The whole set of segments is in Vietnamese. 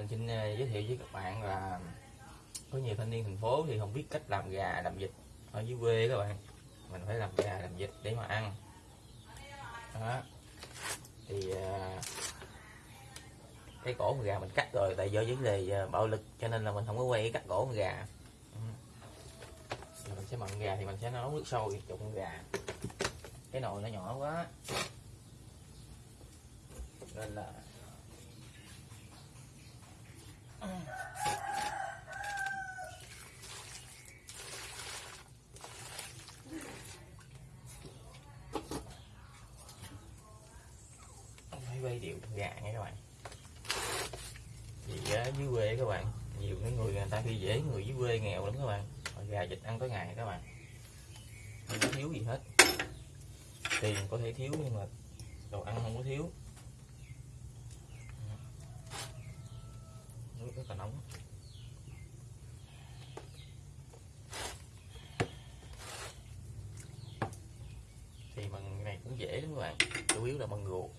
mình xin ờ, giới thiệu với các bạn là có nhiều thanh niên thành phố thì không biết cách làm gà làm vịt ở dưới quê các bạn. Mình phải làm gà làm vịt để mà ăn. Đó. Thì ờ, cái cổ gà mình cắt rồi tại do vấn đề ờ, bạo lực cho nên là mình không có quay cắt cổ gà. Ừ. Mình sẽ mặn gà thì mình sẽ nấu nước sôi cho con gà. Cái nồi nó nhỏ quá. Nên là phải quay điệu gà nha các bạn. Vì ở dưới quê các bạn, nhiều cái người người ta khi dễ người dưới quê nghèo lắm các bạn. Gà vịt ăn tối ngày các bạn. Không có thiếu gì hết. Tiền có thể thiếu nhưng mà đồ ăn không có thiếu. Nước rất là nóng. Thì bằng này cũng dễ lắm các bạn. Chủ yếu là bằng ruột.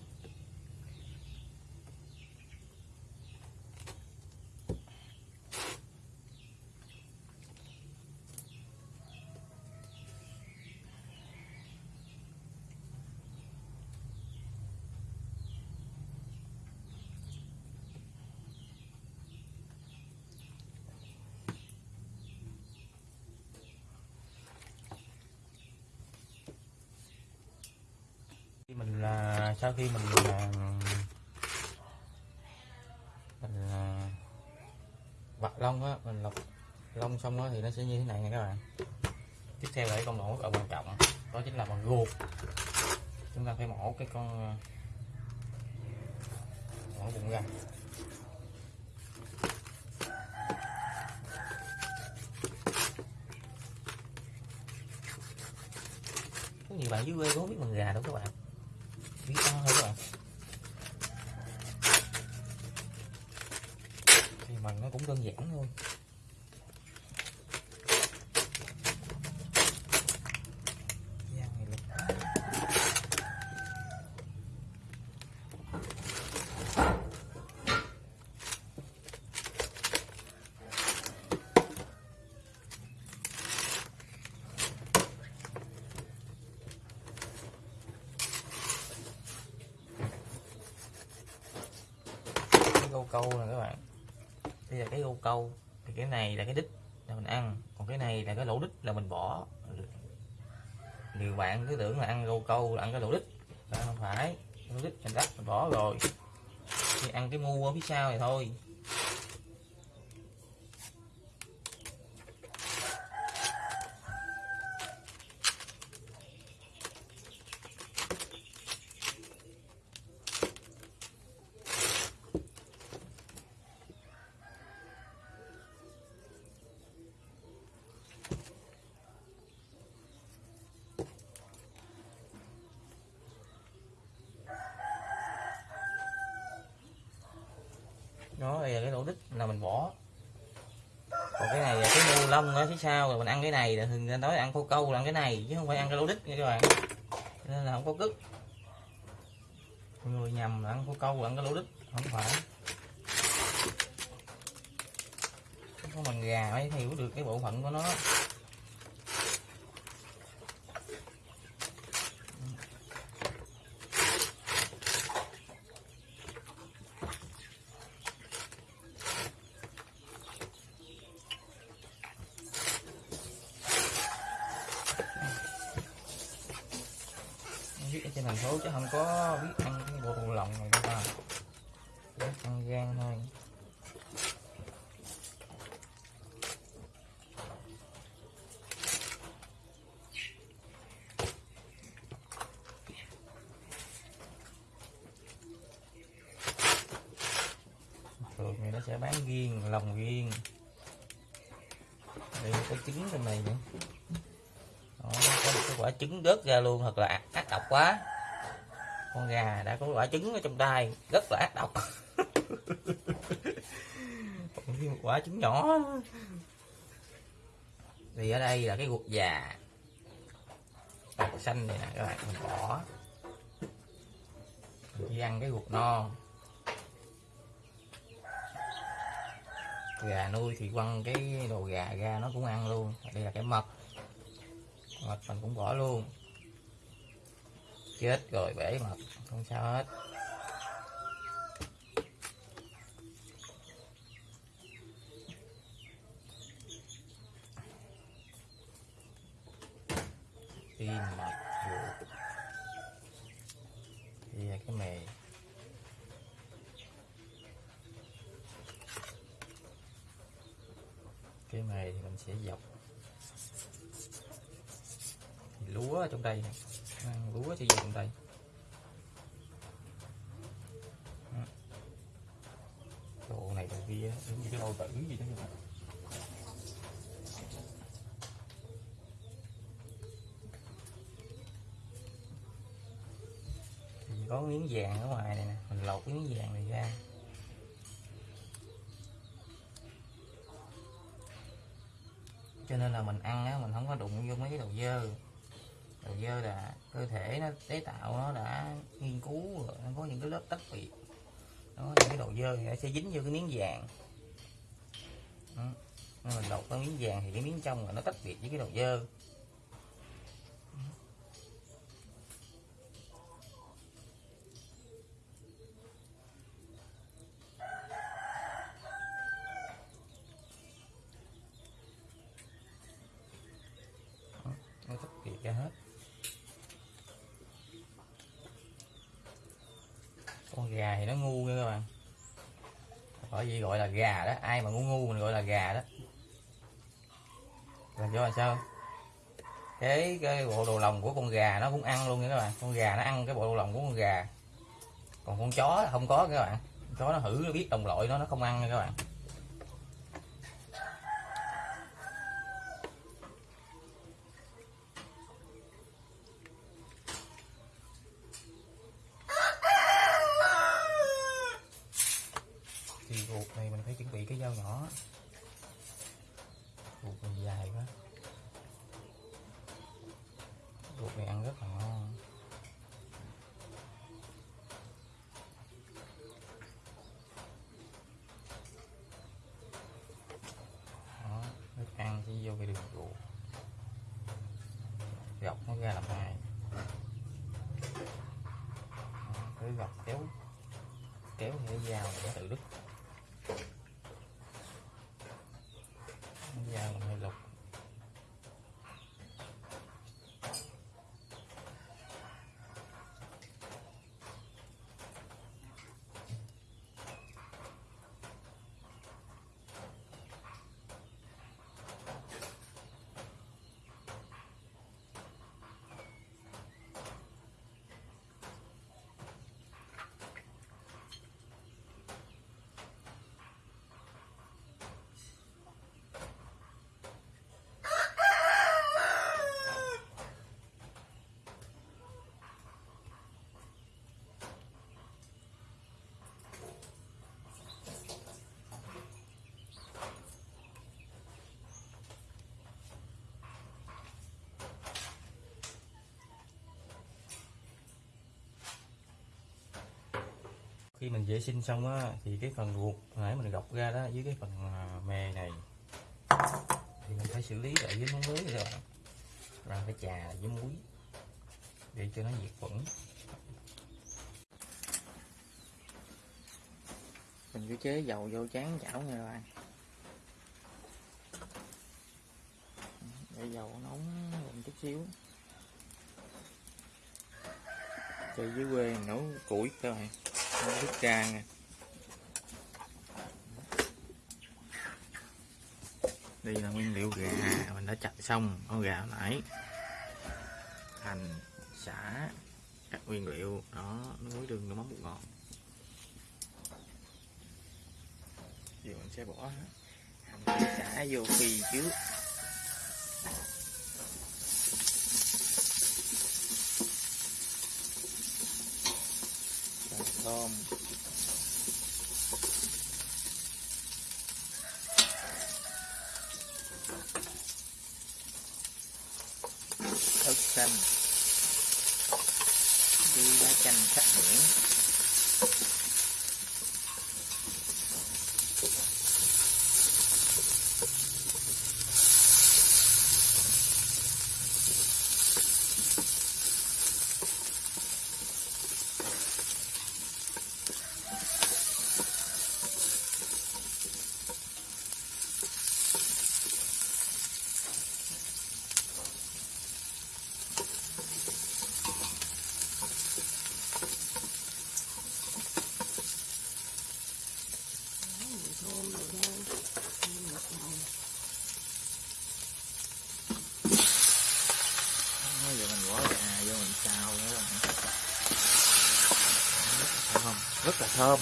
Mình là sau khi mình là mình là vặt lông á, mình lọc lông xong đó thì nó sẽ như thế này nha các bạn. Tiếp theo là cái công đoạn rất là quan trọng, đó chính là bằng ruột. Chúng ta phải mổ cái con à, mổ bụng ra. Có nhiều bạn dưới quê cũng không biết bằng gà đâu các bạn tí to thôi rồi. Thì mình nó cũng đơn giản thôi Gian này lực. cái gâu câu nè các bạn đây là cái gâu câu thì cái này là cái đít là mình ăn, còn cái này là cái lỗ đít là mình bỏ. Nhiều bạn cứ tưởng là ăn câu câu, là ăn cái lỗ đít. Là không phải, lỗ đít mình đắt mình bỏ rồi. Thì ăn cái mu ở phía sau này thôi. Đó đây là cái lỗ đít là mình bỏ. Còn cái này là cái mu lông ở phía sau rồi mình ăn cái này là thường nói ăn khô câu là ăn cái này, chứ không phải ăn cái lỗ đít nha các bạn. Nên là không có cứt. Mọi người nhầm là ăn khô câu là ăn cái lỗ đít, không phải. Có bằng gà mới hiểu được cái bộ phận của nó biết ở trên thành phố chứ không có biết ăn cái bộ đầu lòng này đâu ta biết ăn gan thôi. Thường thì nó sẽ bán riêng lòng riêng. Đây có trứng trong này nữa. Đó, có một cái quả trứng rớt ra luôn thật là ác, ác độc quá con gà đã có quả trứng ở trong tay rất là ác độc. Còn thêm một quả trứng nhỏ. Thì ở đây là cái ruột già. Ruột xanh này nè các bạn mình bỏ mình chỉ ăn cái ruột non gà nuôi thì quăng cái đồ gà ra nó cũng ăn luôn. Đây là cái mật. Mật mình cũng bỏ luôn chết rồi, bể mà. Không sao hết. Pin mặt ruột. Đây cái mề. Cái mề thì mình sẽ dọc. Lúa ở trong đây này lúa thì dùng đây đồ này đồ kia giống như cái đồ tử gì đó. Các bạn thì có miếng vàng ở ngoài này nè, mình lột cái miếng vàng này ra. Cho nên là mình ăn á, mình không có đụng vô mấy cái đồ dơ là dơ là cơ thể nó, tế tạo nó đã nghiên cứu rồi, nó có những cái lớp tách biệt nó những cái đồ dơ thì nó sẽ dính vô cái miếng vàng Đó. Nên mình lột cái miếng vàng thì cái miếng trong là nó tách biệt với cái đồ dơ nó tách biệt ra hết con gà thì nó ngu nha các bạn bởi vì gọi là gà đó, ai mà ngu ngu mình gọi là gà đó. Là do là sao? Cái cái bộ đồ lòng của con gà nó cũng ăn luôn nha các bạn. Con gà nó ăn cái bộ đồ lòng của con gà. Còn con chó không có các bạn. Chó nó hử, nó biết đồng loại nó nó không ăn nha các bạn thì ruột này mình phải chuẩn bị cái dao nhỏ. Ruột này dài quá. Ruột này ăn rất là ngon. Đó, nước ăn chỉ vô cái đường ruột. Gọc nó ra làm hai cứ gọc kéo kéo cái dao để tự đứt cái dao mình hơi lục khi mình vệ sinh xong á, thì cái phần ruột nãy mình gọc ra đó với cái phần à, mề này, thì mình phải xử lý lại với món muối rồi rồi phải chà với muối để cho nó diệt khuẩn. Mình cứ chế dầu vô chán chảo nha các bạn để dầu nóng lên chút xíu. Chơi dưới quê nấu củi các bạn nước trang đây là nguyên liệu gà, mình đã chặt xong con gà hồi nãy. Hành, xả các nguyên liệu. Đó muối đường nước mắm bột ngọt. Giờ mình sẽ bỏ hành, xả vô phi trước Rồi, thơm thức xanh. Với lá chanh sắc biển thơm rồi thôi thơm ngọt ngào Nói giờ mình bỏ gà vô mình xào nữa bạn Thấy không? Rất là thơm.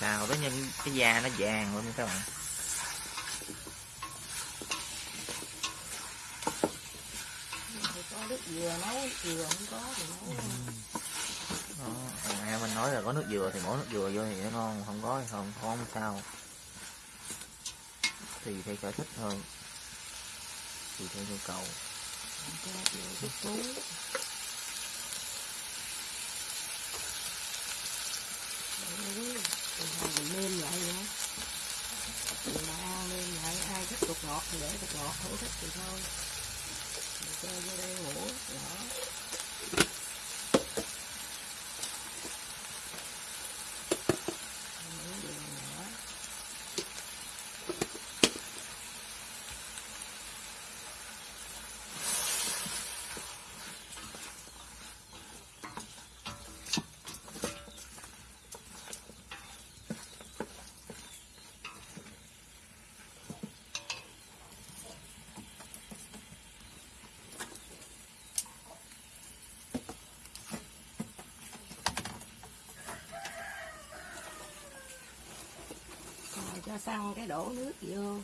Xào tới nhân cái da nó vàng luôn các bạn. Thì có nước dừa nấu dừa không có thì nấu nãy mình nói là có nước dừa thì bỏ nước dừa vô thì nó ngon, không có thì không, không sao. Tùy theo sở thích thôi Tùy theo nhu cầu cho dừa chút tú rồi thôi mình nêm lại nữa mình mà ăn nêm lại ai thích bột ngọt thì để bột ngọt không thích thì thôi mình chơi vô đây ngủ đó Miếng đường nhỏ rồi cho xăng cái đổ nước vô?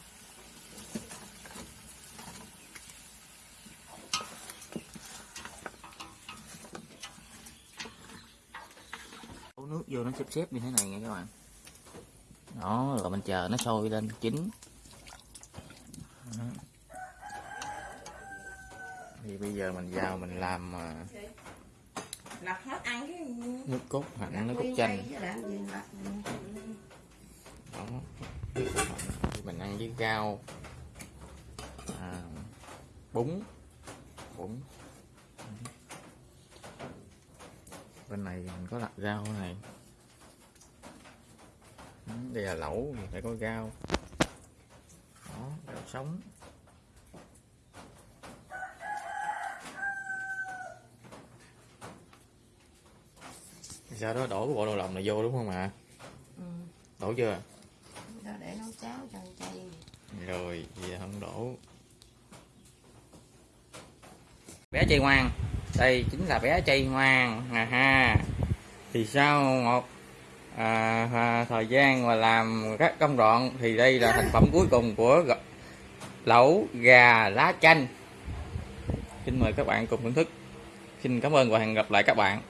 Đổ nước vô nó xếp xếp như thế này nha các bạn. Đó, rồi mình chờ nó sôi lên chín. Đó. Thì bây giờ mình vào mình làm à, nước cốt hạnh, nước cốt chanh đây chứ làm gì lặt đó thì mình ăn với rau à, bún bún. Bên này mình có đặt rau này. Ừ, đây là lẩu thì phải có rau. Đó rau sống. Sau đó đổ cái bộ đồ lòng này vô đúng không ạ? Ừ. đổ chưa cháo cho ăn chay rồi giờ không đổ. Bé chay ngoan đây chính là bé chay ngoan à ha. Thì sau một à, à, thời gian mà làm các công đoạn thì đây là thành phẩm cuối cùng của lẩu gà lá chanh. Xin mời các bạn cùng thưởng thức. Xin cảm ơn và hẹn gặp lại các bạn